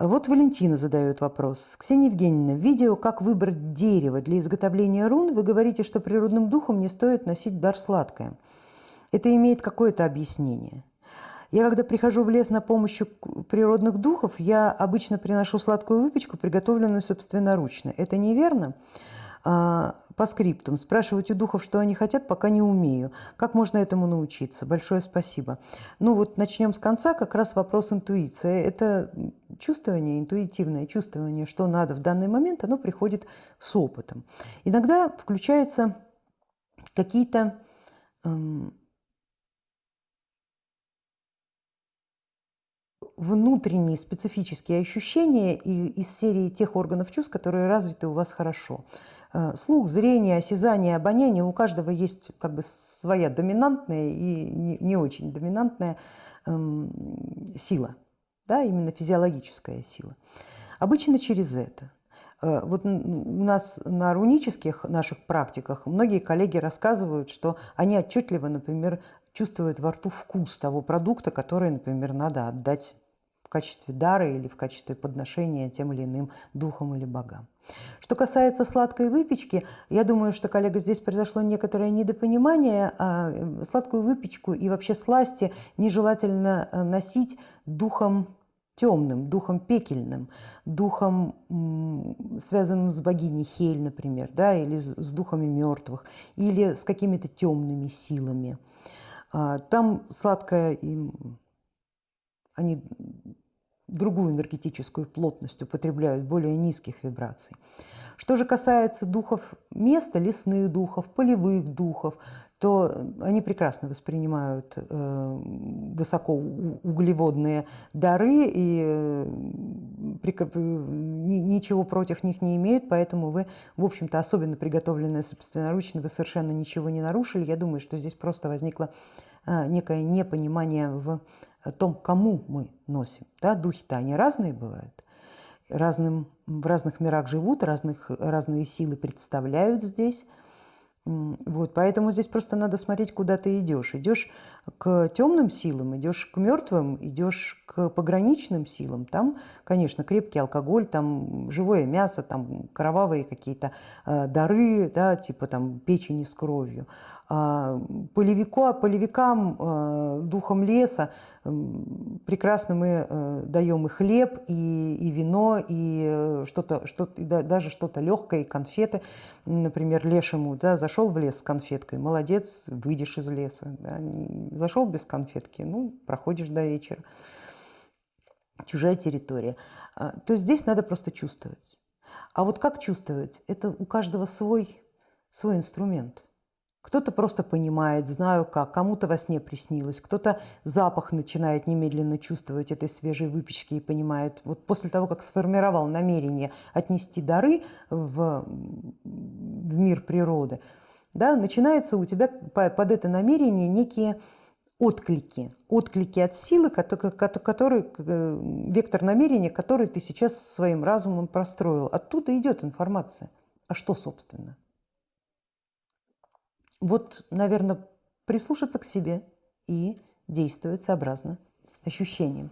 Вот Валентина задает вопрос. Ксения Евгеньевна, в видео «Как выбрать дерево для изготовления рун» вы говорите, что природным духом не стоит носить дар сладкое. Это имеет какое-то объяснение? Я когда прихожу в лес на помощь природных духов, я обычно приношу сладкую выпечку, приготовленную собственноручно. Это неверно? По скриптам. Спрашивать у духов, что они хотят, пока не умею. Как можно этому научиться? Большое спасибо. Ну вот начнем с конца, как раз вопрос интуиции. Это чувствование, интуитивное чувствование, что надо в данный момент, оно приходит с опытом. Иногда включаются какие-то эм, внутренние специфические ощущения из серии тех органов чувств, которые развиты у вас хорошо. Э, слух, зрение, осязание, обоняние, у каждого есть как бы своя доминантная и не очень доминантная эм, сила, да, именно физиологическая сила. Обычно через это. Э, вот у нас на рунических наших практиках многие коллеги рассказывают, что они отчетливо, например, чувствуют во рту вкус того продукта, который, например, надо отдать качестве дара или в качестве подношения тем или иным духам или богам. Что касается сладкой выпечки, я думаю, что, коллега, здесь произошло некоторое недопонимание. А сладкую выпечку и вообще сласти нежелательно э, носить духом темным, духом пекельным, духом, связанным с богиней Хель, например, да, или с духами мертвых, или с какими-то темными силами. А, там сладкое, они другую энергетическую плотность употребляют, более низких вибраций. Что же касается духов места, лесных духов, полевых духов, то они прекрасно воспринимают э, высокоуглеводные дары и э, ничего против них не имеют, поэтому вы, в общем-то, особенно приготовленное собственноручно, вы совершенно ничего не нарушили. Я думаю, что здесь просто возникло э, некое непонимание в о том, кому мы носим. Да, Духи-то они разные бывают, разным, в разных мирах живут, разных, разные силы представляют здесь. Вот, поэтому здесь просто надо смотреть, куда ты идешь. Идешь к темным силам, идешь к мертвым, идешь к пограничным силам. Там, конечно, крепкий алкоголь, там живое мясо, там кровавые какие-то э, дары, да, типа там печени с кровью. А полевику, полевикам, э, духом леса, прекрасно мы э, даем и хлеб, и, и вино, и э, что-то, что даже что-то легкое, и конфеты. Например, лешему да, зашел в лес с конфеткой, молодец, выйдешь из леса. Да. Зашел без конфетки, ну, проходишь до вечера. Чужая территория. А, то есть здесь надо просто чувствовать. А вот как чувствовать? Это у каждого свой, свой инструмент. Кто-то просто понимает, знаю как, кому-то во сне приснилось, кто-то запах начинает немедленно чувствовать этой свежей выпечки и понимает, вот после того, как сформировал намерение отнести дары в, в мир природы, да, начинается у тебя под это намерение некие отклики, отклики от силы, который, э, вектор намерения, который ты сейчас своим разумом простроил. Оттуда идет информация. А что, собственно? Вот, наверное, прислушаться к себе и действовать сообразно ощущениям.